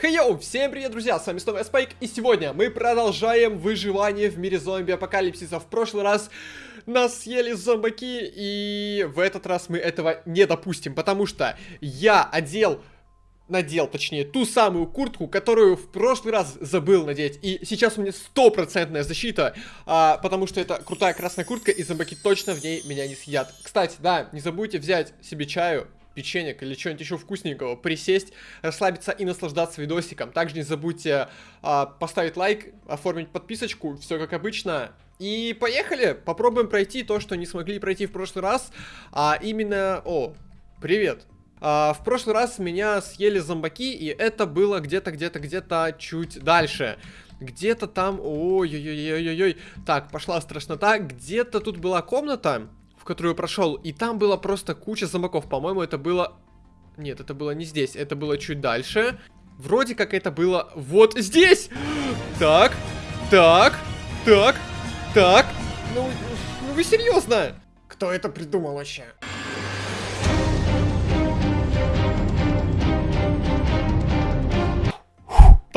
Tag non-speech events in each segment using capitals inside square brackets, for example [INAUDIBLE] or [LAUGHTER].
Хей-йоу, всем привет, друзья, с вами снова я Спайк, и сегодня мы продолжаем выживание в мире зомби-апокалипсиса. В прошлый раз нас съели зомбаки, и в этот раз мы этого не допустим, потому что я одел надел, точнее, ту самую куртку, которую в прошлый раз забыл надеть. И сейчас у меня стопроцентная защита, а, потому что это крутая красная куртка, и зомбаки точно в ней меня не съедят. Кстати, да, не забудьте взять себе чаю, печенек или что-нибудь еще вкусненького, присесть, расслабиться и наслаждаться видосиком. Также не забудьте а, поставить лайк, оформить подписочку, все как обычно. И поехали, попробуем пройти то, что не смогли пройти в прошлый раз, а именно... О, привет! А, в прошлый раз меня съели зомбаки, и это было где-то, где-то, где-то чуть дальше. Где-то там... Ой-ой-ой-ой-ой. Так, пошла страшнота. Где-то тут была комната, которую прошел, и там было просто куча зомбаков. По-моему, это было... Нет, это было не здесь, это было чуть дальше. Вроде как это было вот здесь! Так, так, так, так. Ну, ну вы серьезно? Кто это придумал вообще?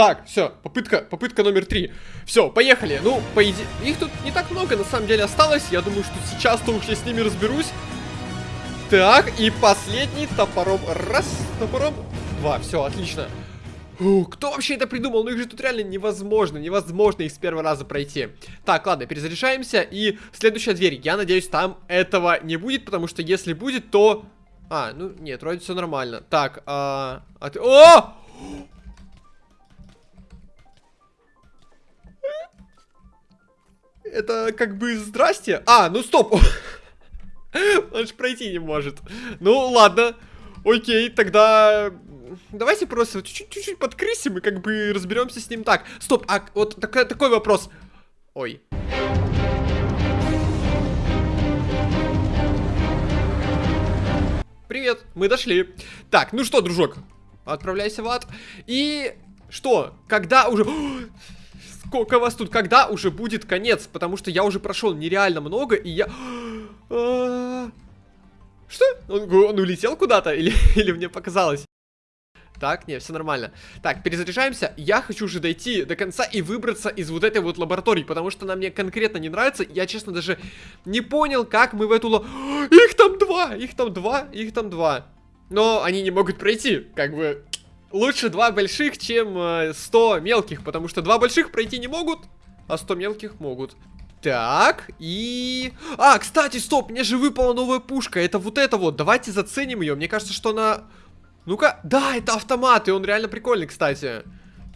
Так, все, попытка, попытка номер три. Все, поехали. Ну, по идее, их тут не так много на самом деле осталось. Я думаю, что сейчас-то уж я с ними разберусь. Так, и последний топором. Раз, топором. Два, все, отлично. Кто вообще это придумал? Ну их же тут реально невозможно, невозможно их с первого раза пройти. Так, ладно, перезаряжаемся. И следующая дверь. Я надеюсь, там этого не будет, потому что если будет, то... А, ну нет, вроде все нормально. Так, а... а ты... О! Это как бы здрасте. А, ну стоп. [LAUGHS] Он же пройти не может. Ну, ладно. Окей, тогда... Давайте просто чуть-чуть подкрысим и как бы разберемся с ним так. Стоп, а вот так, такой вопрос. Ой. Привет, мы дошли. Так, ну что, дружок, отправляйся в ад. И что, когда уже... [GASPS] Сколько вас тут? Когда уже будет конец? Потому что я уже прошел нереально много, и я... А, что? Он, он улетел куда-то? Или, [LAUGHS] или мне показалось? Так, не, все нормально. Так, перезаряжаемся. Я хочу уже дойти до конца и выбраться из вот этой вот лаборатории, потому что она мне конкретно не нравится. Я, честно, даже не понял, как мы в эту... Их там два! Их там два! Их там два! Но они не могут пройти, как бы... Лучше два больших, чем э, 100 мелких, потому что два больших пройти не могут, а 100 мелких могут. Так, и... А, кстати, стоп, мне же выпала новая пушка, это вот это вот, давайте заценим ее, мне кажется, что она... Ну-ка, да, это автомат, и он реально прикольный, кстати.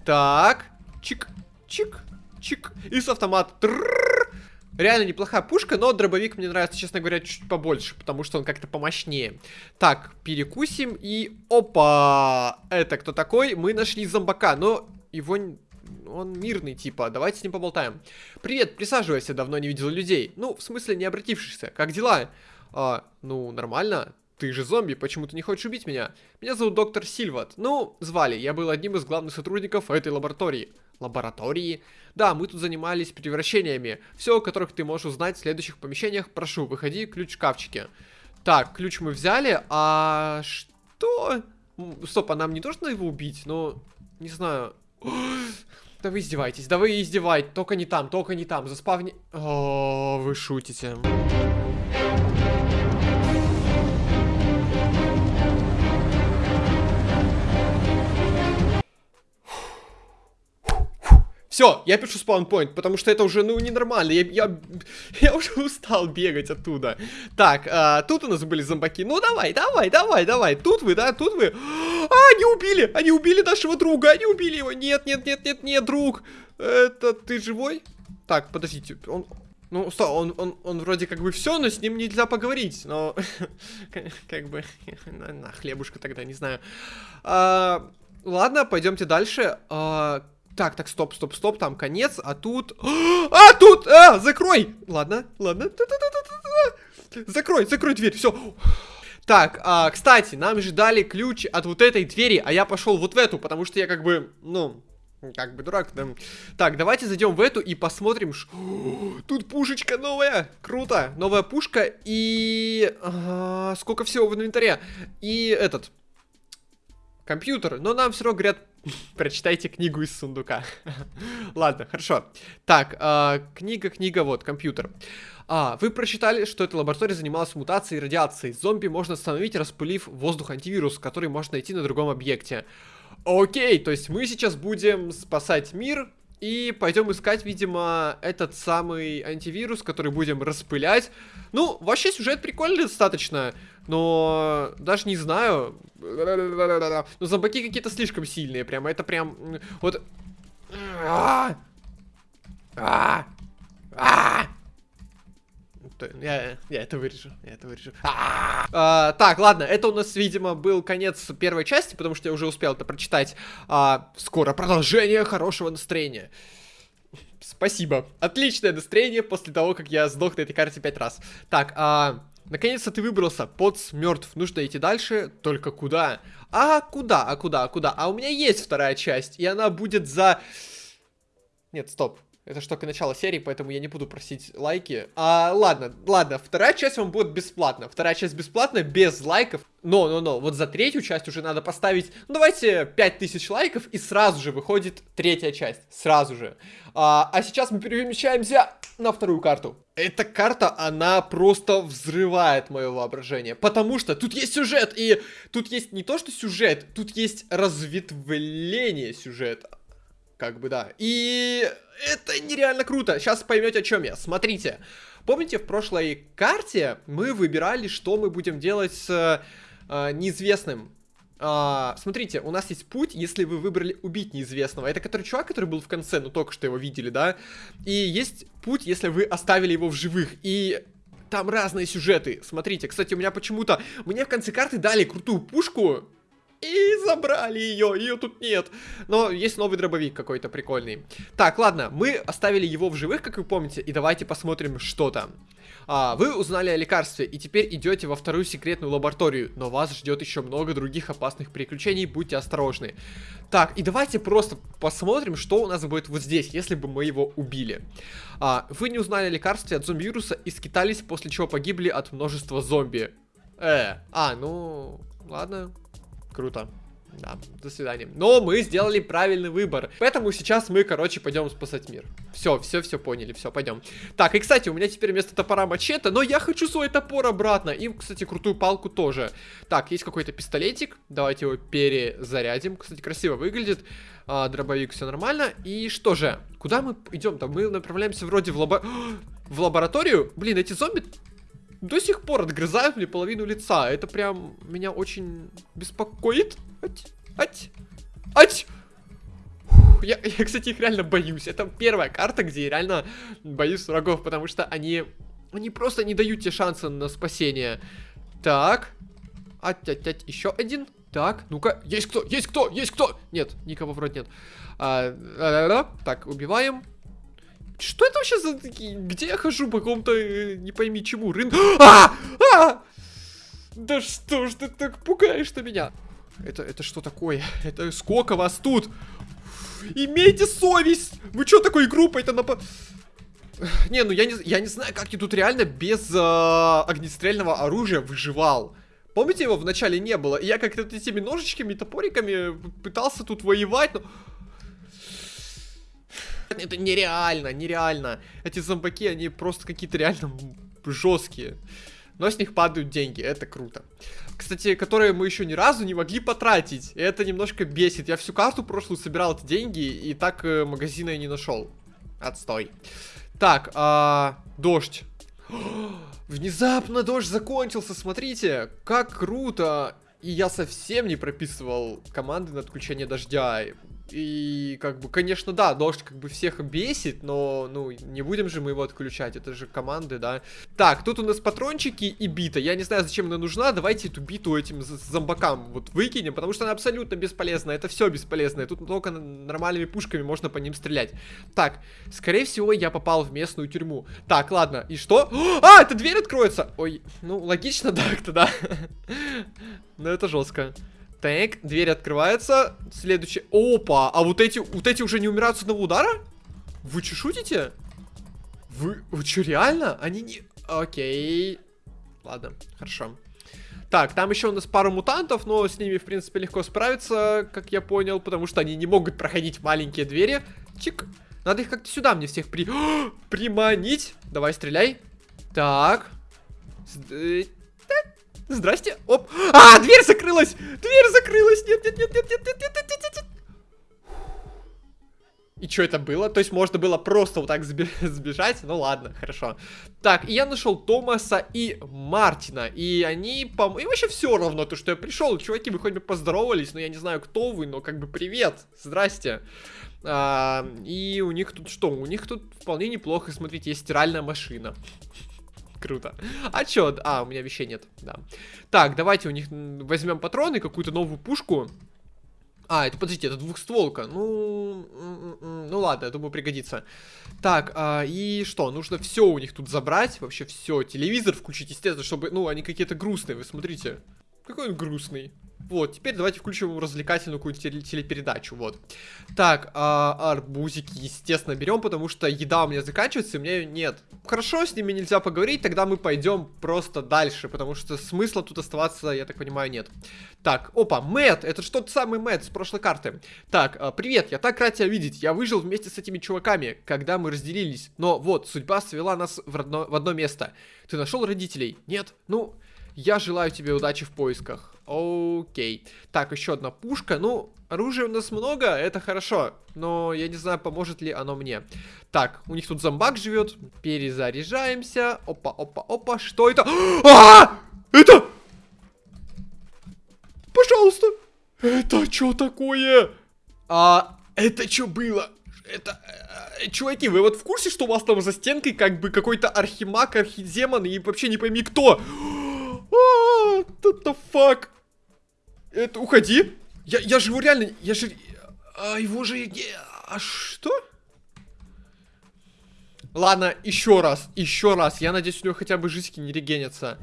Так, чик, чик, чик, и с автомата. Реально неплохая пушка, но дробовик мне нравится, честно говоря, чуть побольше, потому что он как-то помощнее. Так, перекусим и... Опа! Это кто такой? Мы нашли зомбака, но его... Он мирный, типа. Давайте с ним поболтаем. Привет, присаживайся, давно не видел людей. Ну, в смысле, не обратившихся. Как дела? А, ну, нормально. Ты же зомби, почему ты не хочешь убить меня? Меня зовут доктор Сильват. Ну, звали, я был одним из главных сотрудников этой лаборатории. Лаборатории? Да, мы тут занимались превращениями. Все, о которых ты можешь узнать в следующих помещениях. Прошу, выходи, ключ в шкафчике. Так, ключ мы взяли, а что? Стоп, а нам не нужно его убить? Ну, не знаю. [GASPS] Да вы издеваетесь, да вы издеваетесь. Только не там, только не там. Заспавни... О, вы шутите. Все, я пишу спаунпоинт, потому что это уже, ну, ненормально. Я, я, я уже устал бегать оттуда. Так, а, тут у нас были зомбаки. Ну, давай, давай, давай, давай. Тут вы, да, тут вы. А, они убили, они убили нашего друга, они убили его. Нет, нет, нет, нет, нет, друг. Это ты живой? Так, подождите, он... Ну, что, он, он, он вроде как бы все, но с ним нельзя поговорить. Но, [LAUGHS] как бы, [LAUGHS] на, хлебушка тогда, не знаю. А, ладно, пойдемте дальше. Так, так, стоп, стоп, стоп, там конец, а тут... [GASPS] А, тут! А, закрой! Ладно, ладно. Закрой, закрой дверь, все. Так, а, кстати, нам же дали ключ от вот этой двери, а я пошел вот в эту, потому что я как бы, ну, как бы дурак, да. Так, давайте зайдем в эту и посмотрим. Ш... [GASPS] Тут пушечка новая, круто, новая пушка и... А, сколько всего в инвентаре. И этот... компьютер, но нам все равно говорят, [LAUGHS] прочитайте книгу из сундука. [LAUGHS] Ладно, хорошо. Так, э, книга, книга, вот, компьютер. А, вы прочитали, что эта лаборатория занималась мутацией и радиацией. Зомби можно остановить, распылив воздух антивирус, который можно найти на другом объекте. Окей, то есть мы сейчас будем спасать мир и пойдем искать, видимо, этот самый антивирус, который будем распылять. Ну, вообще сюжет прикольный достаточно, но даже не знаю. Но зомбаки какие-то слишком сильные, прямо. Это прям... Вот... А! А! А! Я, я это вырежу, я это вырежу. А, так, ладно, это у нас, видимо, был конец первой части, потому что я уже успел это прочитать. А, скоро продолжение хорошего настроения. Спасибо. Отличное настроение после того, как я сдох на этой карте пять раз. Так, а... Наконец-то ты выбрался, Потс мертв, нужно идти дальше, только куда? А куда, а куда, а куда? А у меня есть вторая часть, и она будет за... Нет, стоп, это ж только начало серии, поэтому я не буду просить лайки. А, ладно, ладно, вторая часть вам будет бесплатно. Вторая часть бесплатная, без лайков. Но, но, но, вот за третью часть уже надо поставить, ну, давайте 5000 лайков, и сразу же выходит третья часть. Сразу же. А, а сейчас мы перемещаемся на вторую карту. Эта карта, она просто взрывает мое воображение. Потому что тут есть сюжет, и тут есть не то, что сюжет, тут есть разветвление сюжета. Как бы, да. И это нереально круто. Сейчас поймете, о чем я. Смотрите. Помните, в прошлой карте мы выбирали, что мы будем делать с э, неизвестным. А, смотрите, у нас есть путь, если вы выбрали убить неизвестного. Это который чувак, который был в конце, ну только что его видели, да? И есть путь, если вы оставили его в живых. И там разные сюжеты. Смотрите, кстати, у меня почему-то... Мне в конце карты дали крутую пушку, и забрали ее, ее тут нет. Но есть новый дробовик какой-то прикольный. Так, ладно, мы оставили его в живых, как вы помните, и давайте посмотрим, что там. А, вы узнали о лекарстве, и теперь идете во вторую секретную лабораторию, но вас ждет еще много других опасных приключений, будьте осторожны. Так, и давайте просто посмотрим, что у нас будет вот здесь, если бы мы его убили. А, вы не узнали о лекарстве от зомби-вируса и скитались, после чего погибли от множества зомби. Э, а, ну, ладно, Круто. Да, до свидания. Но мы сделали правильный выбор. Поэтому сейчас мы, короче, пойдем спасать мир. Все, все, все поняли, все, пойдем. Так, и, кстати, у меня теперь вместо топора мачете, но я хочу свой топор обратно. И, кстати, крутую палку тоже. Так, есть какой-то пистолетик. Давайте его перезарядим. Кстати, красиво выглядит. А, дробовик, все нормально. И что же, куда мы идем-то? Мы направляемся вроде в лабо... [GASPS] в лабораторию. Блин, эти зомби до сих пор отгрызают мне половину лица. Это прям меня очень беспокоит. Ать, ать, ать. Я, я, кстати, их реально боюсь. Это первая карта, где я реально боюсь врагов, потому что они, они просто не дают тебе шанса на спасение. Так. Ать, ать, ать, еще один. Так, ну-ка, есть кто, есть кто, есть кто? Нет, никого вроде нет. А, а, а, так, убиваем. Что это вообще за такие? Где я хожу по какому-то, э, не пойми чему, рын... А! А! Да что ж ты так пугаешь-то меня? Это, это что такое? Это сколько вас тут? Имейте совесть! Вы что такой группой-то напа... Не, ну я не, я не знаю, как я тут реально без э, огнестрельного оружия выживал. Помните, его вначале не было? И я как-то этими ножичками, топориками пытался тут воевать, но... Это нереально, нереально. Эти зомбаки, они просто какие-то реально жесткие. Но с них падают деньги, это круто. Кстати, которые мы еще ни разу не могли потратить. И это немножко бесит. Я всю карту прошлую собирал эти деньги, и так э, магазина я не нашел. Отстой. Так, а, дождь. [GASPS] Внезапно дождь закончился, смотрите, как круто. И я совсем не прописывал команды на отключение дождя. И, как бы, конечно, да, дождь как бы всех бесит, но, ну, не будем же мы его отключать, это же команды, да. Так, тут у нас патрончики и бита. Я не знаю, зачем она нужна, давайте эту биту этим зомбакам вот выкинем, потому что она абсолютно бесполезна, это все бесполезное. Тут только нормальными пушками можно по ним стрелять. Так, скорее всего, я попал в местную тюрьму. Так, ладно, и что? [GASPS] А, эта дверь откроется! Ой, ну, логично так-то, [LAUGHS] да. [LAUGHS] Но это жестко. Так, дверь открывается. Следующий. Опа! А вот эти, вот эти уже не умирают с одного удара? Вы что, шутите? Вы, вы что, реально? Они не... Окей. Ладно, хорошо. Так, там еще у нас пару мутантов, но с ними, в принципе, легко справиться, как я понял, потому что они не могут проходить маленькие двери. Чик. Надо их как-то сюда мне всех при... [GASPS] приманить. Давай, стреляй. Так. Здрасте. Оп. А, дверь закрылась! Дверь закрылась! Нет, нет, нет, нет, нет, нет, нет, нет, нет, нет. И что это было? То есть можно было просто вот так [LAUGHS] сбежать? Ну ладно, хорошо. Так, и я нашел Томаса и Мартина. И они, по И вообще все равно, то, что я пришел. Чуваки, вы хоть бы поздоровались, но я не знаю, кто вы, но как бы привет. Здрасте. А, и у них тут что? У них тут вполне неплохо. Смотрите, есть стиральная машина. Круто. А чё? А, у меня вещей нет, да. Так, давайте у них возьмем патроны, какую-то новую пушку. А, это, подождите, это двухстволка. Ну, ну ладно, я думаю, пригодится. Так, а, и что? Нужно все у них тут забрать. Вообще все. Телевизор включить, естественно, чтобы... Ну, они какие-то грустные, вы смотрите. Какой он грустный. Вот, теперь давайте включим развлекательную какую-то телепередачу, вот. Так, а, арбузики, естественно, берем, потому что еда у меня заканчивается, и у меня ее нет. Хорошо, с ними нельзя поговорить, тогда мы пойдем просто дальше, потому что смысла тут оставаться, я так понимаю, нет. Так, опа, Мэтт, это что тот самый Мэтт с прошлой карты. Так, а, привет, я так рад тебя видеть, я выжил вместе с этими чуваками, когда мы разделились, но вот, судьба свела нас в, родно, в одно место. Ты нашел родителей? Нет? Ну, я желаю тебе удачи в поисках. Окей. Так, еще одна пушка. Ну, оружия у нас много, это хорошо. Но я не знаю, поможет ли оно мне. Так, у них тут зомбак живет. Перезаряжаемся. Опа, опа, опа. Что это? А! Это... Пожалуйста. Это что такое? А, это что было? Это... Э, чуваки, вы вот в курсе, что у вас там за стенкой как бы какой-то архимаг, архидемон и вообще не пойми кто? А, what the fuck? Это, уходи. Я, я живу реально, я же... А, его же... А что? Ладно, еще раз, еще раз. Я надеюсь, у него хотя бы жизни не регенятся.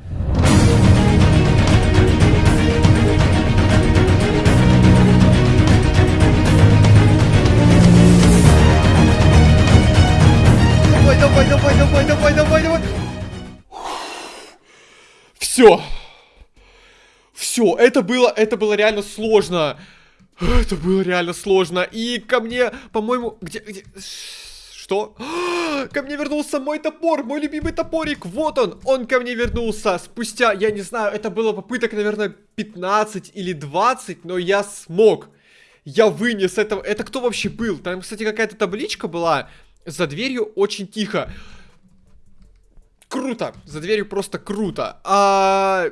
Давай, давай, давай, давай, давай, давай, давай. Все. Все, это было, это было реально сложно. Это было реально сложно. И ко мне, по-моему, где, где... Что? Ко мне вернулся мой топор, мой любимый топорик. Вот он, он ко мне вернулся. Спустя, я не знаю, это было попыток, наверное, 15 или 20, но я смог. Я вынес это. Это кто вообще был? Там, кстати, какая-то табличка была. За дверью очень тихо. Круто. За дверью просто круто. А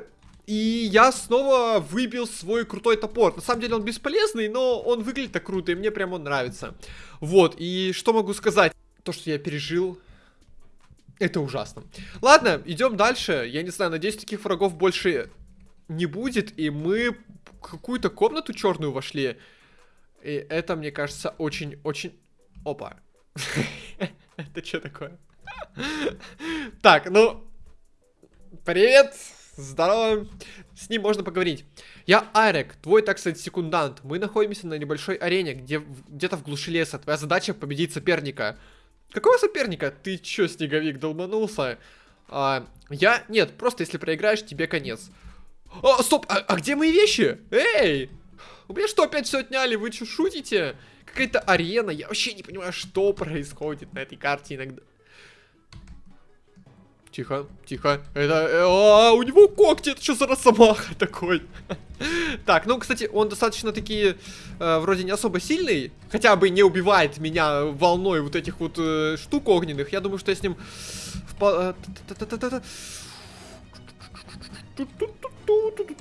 и я снова выбил свой крутой топор. На самом деле он бесполезный, но он выглядит так круто, и мне прям он нравится. Вот, и что могу сказать? То, что я пережил, это ужасно. Ладно, идем дальше. Я не знаю, надеюсь, таких врагов больше не будет. И мы какую-то комнату черную вошли. И это, мне кажется, очень-очень... Опа. [LAUGHS] Это что такое? [LAUGHS] Так, ну... Привет! Здорово. С ним можно поговорить. Я Арек, твой, так сказать, секундант. Мы находимся на небольшой арене, где где-то в глуши леса. Твоя задача победить соперника. Какого соперника? Ты чё, снеговик, долбанулся? А, я? Нет, просто если проиграешь, тебе конец. О, стоп, а, а где мои вещи? Эй! У меня что, опять все отняли? Вы что, шутите? Какая-то арена, я вообще не понимаю, что происходит на этой карте иногда. Тихо, тихо. Это... Э, а, у него когти, это что за росомаха такой? [LAUGHS] так, ну, кстати, он достаточно таки э, вроде не особо сильный. Хотя бы не убивает меня волной вот этих вот э, штук огненных. Я думаю, что я с ним... Э,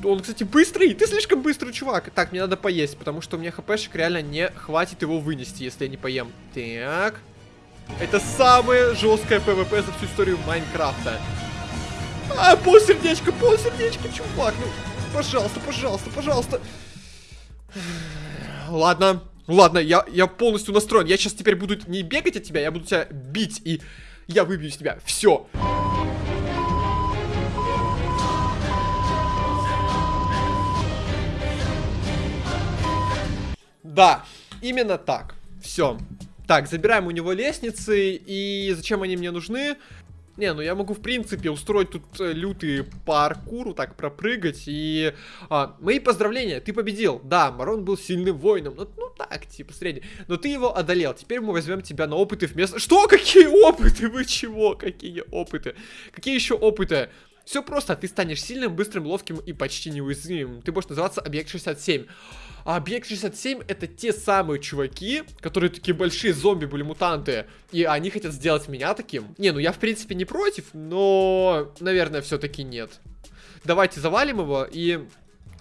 он, кстати, быстрый. Ты слишком быстрый, чувак. Так, мне надо поесть, потому что у меня HP шек реально не хватит его вынести, если я не поем. Так. Это самое жесткое PvP за всю историю Майнкрафта. А, полсердечка, полсердечка, чувак. Ну, пожалуйста, пожалуйста, пожалуйста. Ладно, ладно, я, я полностью настроен. Я сейчас теперь буду не бегать от тебя, я буду тебя бить, и я выбью из тебя. Все. Да, именно так. Все. Так, забираем у него лестницы. И зачем они мне нужны? Не, ну я могу, в принципе, устроить тут э, лютый паркур, так пропрыгать. И а, мои поздравления, ты победил. Да, Марон был сильным воином. Ну, ну так, типа, средний. Но ты его одолел. Теперь мы возьмем тебя на опыты вместо... Что? Какие опыты? Вы чего? Какие опыты? Какие еще опыты? Все просто, ты станешь сильным, быстрым, ловким и почти неуязвимым. Ты будешь называться Объект 67. А Объект 67 это те самые чуваки, которые такие большие зомби были, мутанты. И они хотят сделать меня таким. Не, ну я в принципе не против, но, наверное, все-таки нет. Давайте завалим его и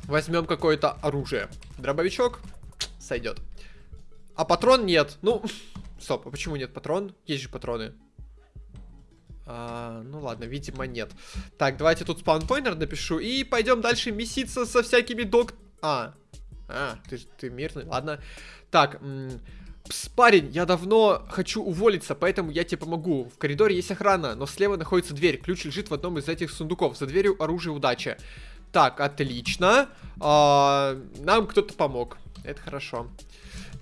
возьмем какое-то оружие. Дробовичок сойдет. А патрон нет. Ну, [LAUGHS] стоп, а почему нет патрон? Есть же патроны. А, ну ладно, видимо нет. Так, давайте тут спаунпойнер напишу и пойдем дальше меситься со всякими док... А, а, ты, ты мирный, ладно. Так, Пс, парень, я давно хочу уволиться, поэтому я тебе помогу. В коридоре есть охрана, но слева находится дверь. Ключ лежит в одном из этих сундуков. За дверью оружие удачи. Так, отлично. А, нам кто-то помог. Это хорошо.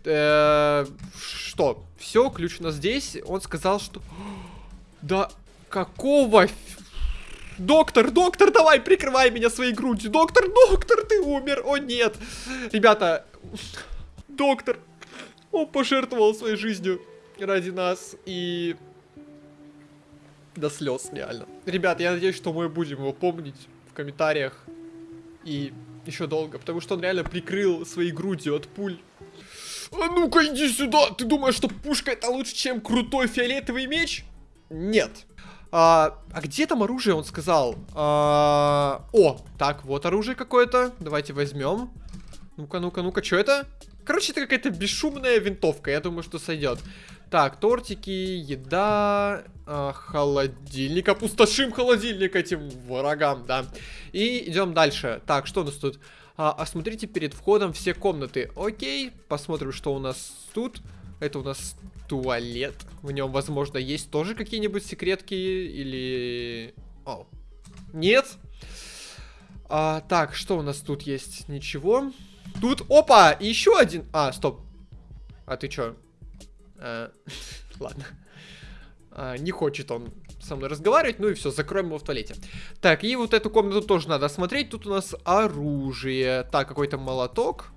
Э что? Все, ключ у нас здесь. Он сказал, что... [GASPS] Да какого... Доктор, доктор, давай, прикрывай меня своей грудью. Доктор, доктор, ты умер. О, нет. Ребята, доктор, он пожертвовал своей жизнью ради нас. И до слез, реально. Ребят, я надеюсь, что мы будем его помнить в комментариях. И еще долго, потому что он реально прикрыл своей грудью от пуль. А ну-ка иди сюда! Ты думаешь, что пушка это лучше, чем крутой фиолетовый меч? Нет. А, а где там оружие, он сказал? А, о, так, вот оружие какое-то. Давайте возьмем. Ну-ка, ну-ка, ну-ка, что это? Короче, это какая-то бесшумная винтовка. Я думаю, что сойдет. Так, тортики, еда, э, холодильник. Опустошим холодильник этим врагам, да. И идем дальше. Так, что у нас тут? А, осмотрите перед входом все комнаты. Окей, посмотрим, что у нас тут. Это у нас туалет. В нем, возможно, есть тоже какие-нибудь секретки или... О, нет. А, так, что у нас тут есть? Ничего. Тут, опа, еще один. А, стоп. А ты чё? А, [LAUGHS] ладно. А, не хочет он со мной разговаривать, ну и все, закроем его в туалете. Так, и вот эту комнату тоже надо осмотреть. Тут у нас оружие. Так, какой-то молоток.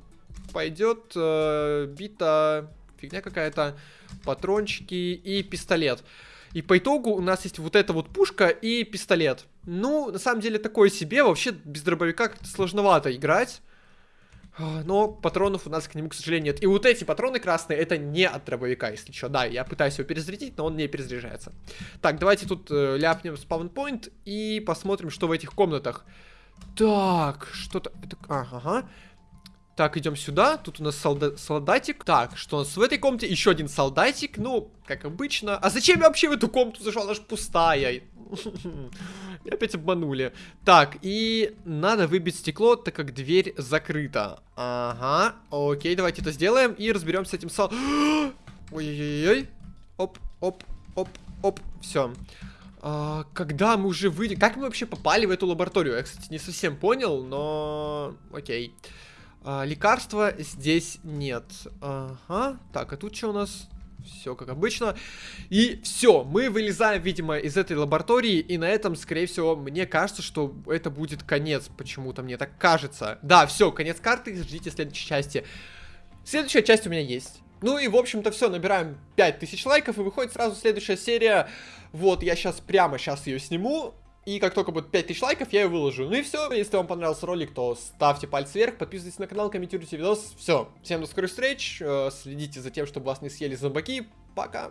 Пойдет э, бита фигня какая-то, патрончики и пистолет. И по итогу у нас есть вот эта вот пушка и пистолет. Ну, на самом деле, такое себе. Вообще, без дробовика как-то сложновато играть. А, но патронов у нас к нему, к сожалению, нет. И вот эти патроны красные, это не от дробовика, если что. Да, я пытаюсь его перезарядить, но он не перезаряжается. Так, давайте тут э, ляпнем спаунпоинт и посмотрим, что в этих комнатах. Так, что-то... Ага. Так, идем сюда. Тут у нас солда солдатик. Так, что у нас в этой комнате? Еще один солдатик. Ну, как обычно. А зачем я вообще в эту комнату зашел? Она же пустая. [LAUGHS] Меня опять обманули. Так, и надо выбить стекло, так как дверь закрыта. Ага, окей, давайте это сделаем и разберемся с этим сол... [GASPS] Ой-ой-ой. Оп, оп, оп, оп. Все. А, когда мы уже выйдем... Как мы вообще попали в эту лабораторию? Я, кстати, не совсем понял, но... Окей. А, лекарства здесь нет. Ага. Так, а тут что у нас? Все как обычно. И все, мы вылезаем, видимо, из этой лаборатории. И на этом, скорее всего, мне кажется, что это будет конец. Почему-то мне так кажется. Да, все, конец карты. Ждите следующей части. Следующая часть у меня есть. Ну и, в общем-то, все, набираем 5000 лайков, и выходит сразу следующая серия. Вот, я сейчас, прямо сейчас ее сниму. И как только будет 5000 лайков, я ее выложу. Ну и все. Если вам понравился ролик, то ставьте палец вверх, подписывайтесь на канал, комментируйте видос. Все. Всем до скорых встреч. Э, следите за тем, чтобы вас не съели зомбаки. Пока.